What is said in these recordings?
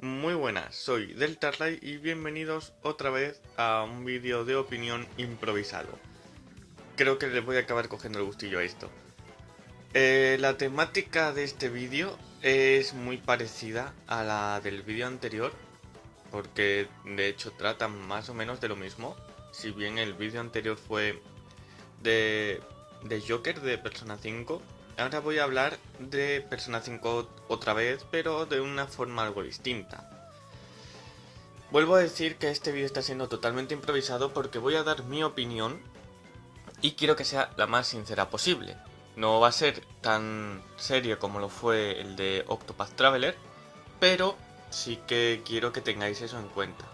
Muy buenas, soy Deltarlight y bienvenidos otra vez a un vídeo de opinión improvisado. Creo que les voy a acabar cogiendo el gustillo a esto. Eh, la temática de este vídeo es muy parecida a la del vídeo anterior, porque de hecho tratan más o menos de lo mismo. Si bien el vídeo anterior fue de, de Joker de Persona 5, Ahora voy a hablar de Persona 5 otra vez, pero de una forma algo distinta. Vuelvo a decir que este vídeo está siendo totalmente improvisado porque voy a dar mi opinión y quiero que sea la más sincera posible. No va a ser tan serio como lo fue el de Octopath Traveler, pero sí que quiero que tengáis eso en cuenta.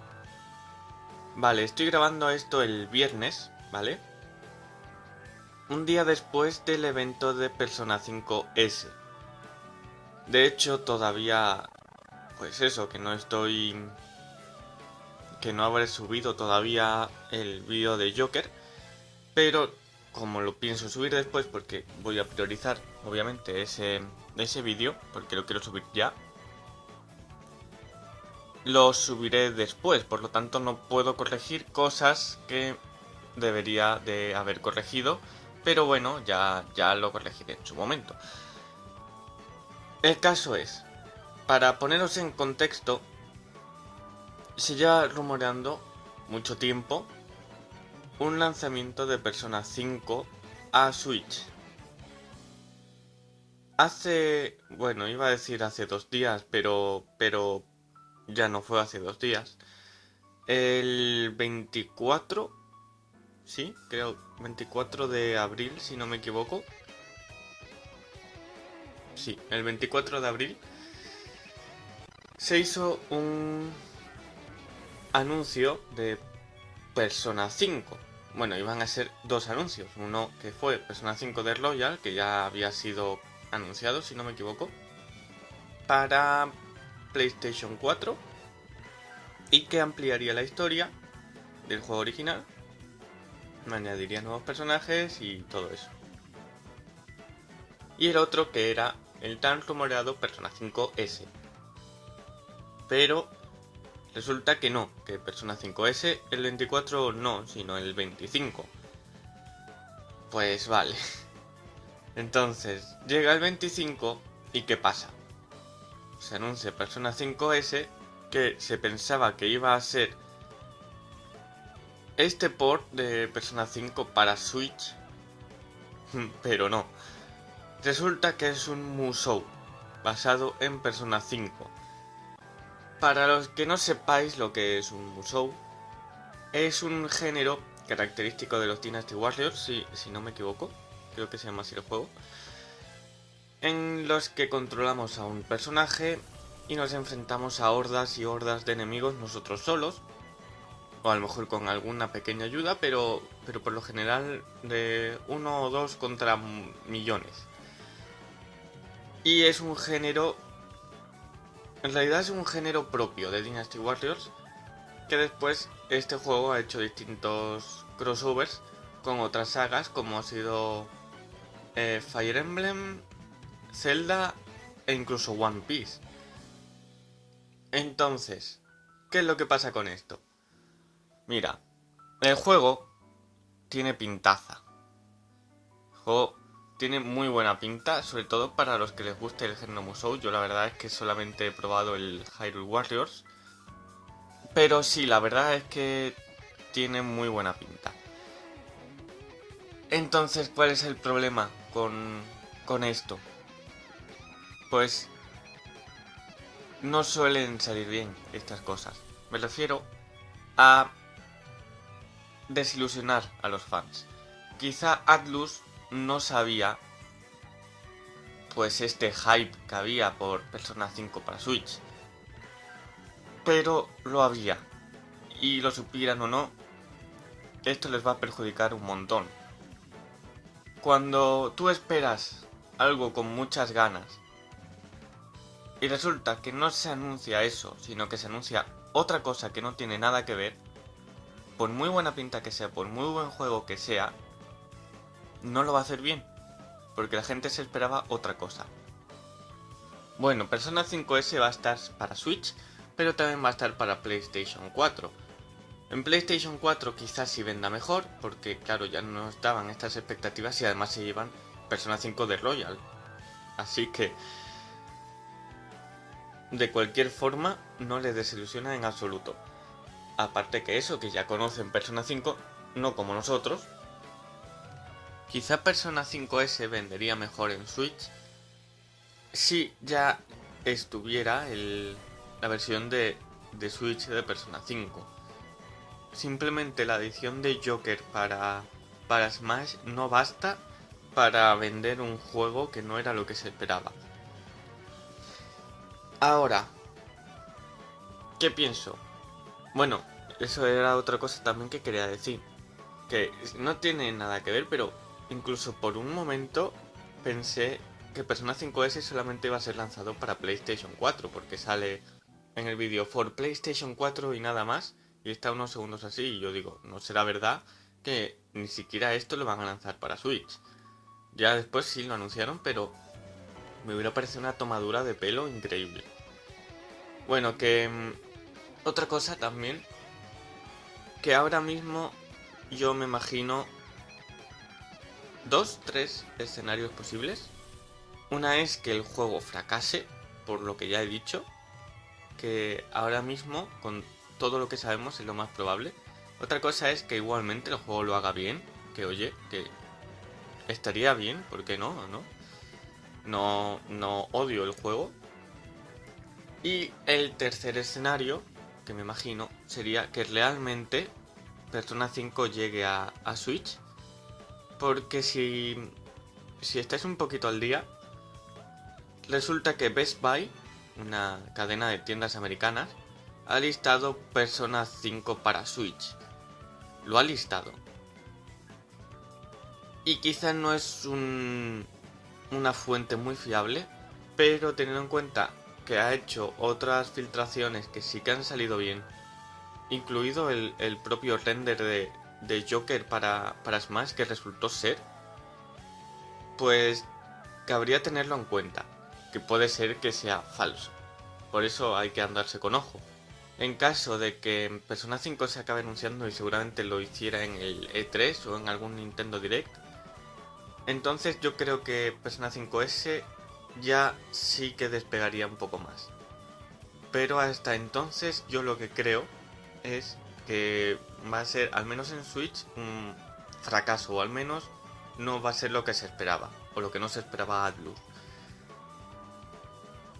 Vale, estoy grabando esto el viernes, ¿vale? Un día después del evento de Persona 5S. De hecho, todavía... Pues eso, que no estoy... Que no habré subido todavía el vídeo de Joker. Pero como lo pienso subir después porque voy a priorizar obviamente ese, ese vídeo porque lo quiero subir ya. Lo subiré después, por lo tanto no puedo corregir cosas que debería de haber corregido pero bueno, ya, ya lo corregiré en su momento. El caso es, para poneros en contexto, se lleva rumoreando mucho tiempo un lanzamiento de Persona 5 a Switch. Hace, bueno, iba a decir hace dos días, pero, pero ya no fue hace dos días. El 24 sí, creo 24 de abril, si no me equivoco. Sí, el 24 de abril se hizo un anuncio de Persona 5. Bueno, iban a ser dos anuncios. Uno que fue Persona 5 de Royal, que ya había sido anunciado, si no me equivoco, para PlayStation 4 y que ampliaría la historia del juego original añadiría nuevos personajes y todo eso. Y el otro que era el tan rumoreado Persona 5S. Pero resulta que no, que Persona 5S el 24 no, sino el 25. Pues vale. Entonces, llega el 25 y ¿qué pasa? Se anuncia Persona 5S que se pensaba que iba a ser este port de Persona 5 para Switch, pero no. Resulta que es un Musou, basado en Persona 5. Para los que no sepáis lo que es un Musou, es un género característico de los Dynasty Warriors, si, si no me equivoco, creo que se llama así el juego, en los que controlamos a un personaje y nos enfrentamos a hordas y hordas de enemigos nosotros solos, o a lo mejor con alguna pequeña ayuda, pero, pero por lo general de uno o dos contra millones. Y es un género... En realidad es un género propio de Dynasty Warriors, que después este juego ha hecho distintos crossovers con otras sagas como ha sido eh, Fire Emblem, Zelda e incluso One Piece. Entonces, ¿qué es lo que pasa con esto? Mira, el juego tiene pintaza. El juego tiene muy buena pinta, sobre todo para los que les guste el género Musou. Yo la verdad es que solamente he probado el Hyrule Warriors. Pero sí, la verdad es que tiene muy buena pinta. Entonces, ¿cuál es el problema con, con esto? Pues no suelen salir bien estas cosas. Me refiero a desilusionar a los fans. Quizá Atlus no sabía pues este hype que había por Persona 5 para Switch. Pero lo había. Y lo supieran o no, esto les va a perjudicar un montón. Cuando tú esperas algo con muchas ganas y resulta que no se anuncia eso, sino que se anuncia otra cosa que no tiene nada que ver, por muy buena pinta que sea, por muy buen juego que sea, no lo va a hacer bien. Porque la gente se esperaba otra cosa. Bueno, Persona 5S va a estar para Switch, pero también va a estar para PlayStation 4. En PlayStation 4 quizás sí venda mejor, porque claro, ya no estaban estas expectativas y además se llevan Persona 5 de Royal. Así que, de cualquier forma, no les desilusiona en absoluto. Aparte que eso, que ya conocen Persona 5, no como nosotros. Quizá Persona 5S vendería mejor en Switch si ya estuviera la versión de, de Switch de Persona 5. Simplemente la adición de Joker para, para Smash no basta para vender un juego que no era lo que se esperaba. Ahora, ¿qué pienso? Bueno, eso era otra cosa también que quería decir. Que no tiene nada que ver, pero incluso por un momento pensé que Persona 5S solamente iba a ser lanzado para PlayStation 4, porque sale en el vídeo for PlayStation 4 y nada más, y está unos segundos así, y yo digo, no será verdad que ni siquiera esto lo van a lanzar para Switch. Ya después sí lo anunciaron, pero me hubiera parecido una tomadura de pelo increíble. Bueno, que... Otra cosa también, que ahora mismo yo me imagino dos, tres escenarios posibles. Una es que el juego fracase, por lo que ya he dicho, que ahora mismo, con todo lo que sabemos, es lo más probable. Otra cosa es que igualmente el juego lo haga bien, que oye, que estaría bien, ¿por qué no? ¿no? No, no odio el juego. Y el tercer escenario, que me imagino, sería que realmente Persona 5 llegue a, a Switch. Porque si, si estáis un poquito al día, resulta que Best Buy, una cadena de tiendas americanas, ha listado Persona 5 para Switch. Lo ha listado. Y quizás no es un, una fuente muy fiable, pero teniendo en cuenta que ha hecho otras filtraciones que sí que han salido bien, incluido el, propio render de, de Joker para, para, Smash que resultó ser, pues cabría tenerlo en cuenta, que puede ser que sea falso. Por eso hay que andarse con ojo. En caso de que Persona 5 se acabe anunciando y seguramente lo hiciera en el E3 o en algún Nintendo Direct, entonces yo creo que Persona 5S ya sí que despegaría un poco más. Pero hasta entonces yo lo que creo es que va a ser, al menos en Switch, un fracaso, o al menos no va a ser lo que se esperaba, o lo que no se esperaba Atlus.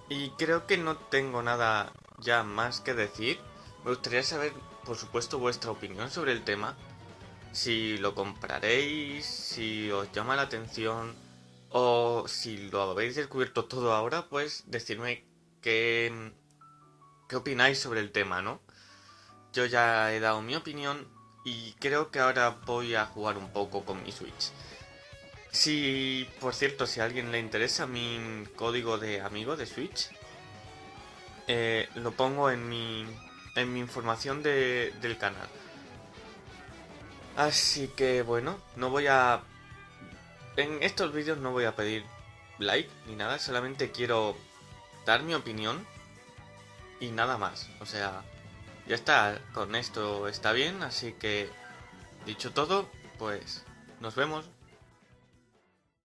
Y creo que no tengo nada ya más que decir. Me gustaría saber, por supuesto, vuestra opinión sobre el tema si lo compraréis, si os llama la atención o si lo habéis descubierto todo ahora, pues decidme qué, qué opináis sobre el tema, ¿no? Yo ya he dado mi opinión y creo que ahora voy a jugar un poco con mi Switch. Si, por cierto, si a alguien le interesa mi código de amigo de Switch, eh, lo pongo en mi, en mi información del canal. Así que bueno, no voy a... En estos vídeos no voy a pedir like ni nada, solamente quiero dar mi opinión y nada más. O sea, ya está, con esto está bien, así que dicho todo, pues nos vemos.